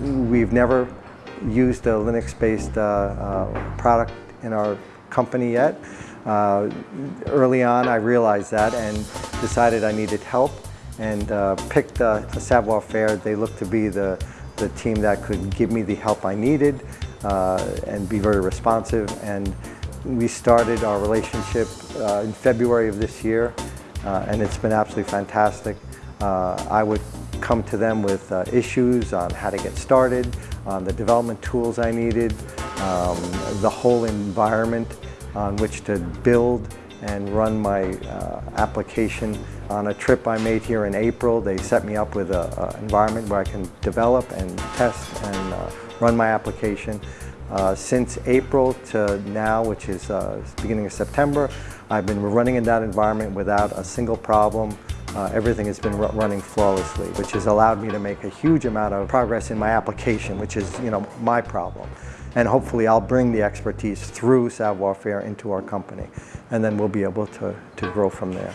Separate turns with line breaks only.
we've never used a Linux-based uh, uh, product in our company yet. Uh, early on, I realized that and decided I needed help and uh, picked uh, Savoir Faire. They looked to be the, the team that could give me the help I needed uh, and be very responsive. And we started our relationship uh, in February of this year, and it's been absolutely fantastic. I would come to them with uh, issues on how to get started, on the development tools I needed, um, the whole environment on which to build and run my uh, application. On a trip I made here in April, they set me up with an environment where I can develop and test and uh, run my application. Uh, since April to now, which is uh, beginning of September, I've been running in that environment without a single problem. Uh, everything has been running flawlessly, which has allowed me to make a huge amount of progress in my application, which is, you know, my problem. And hopefully I'll bring the expertise through Savoir Faire into our company, and then we'll be able to, to grow from there.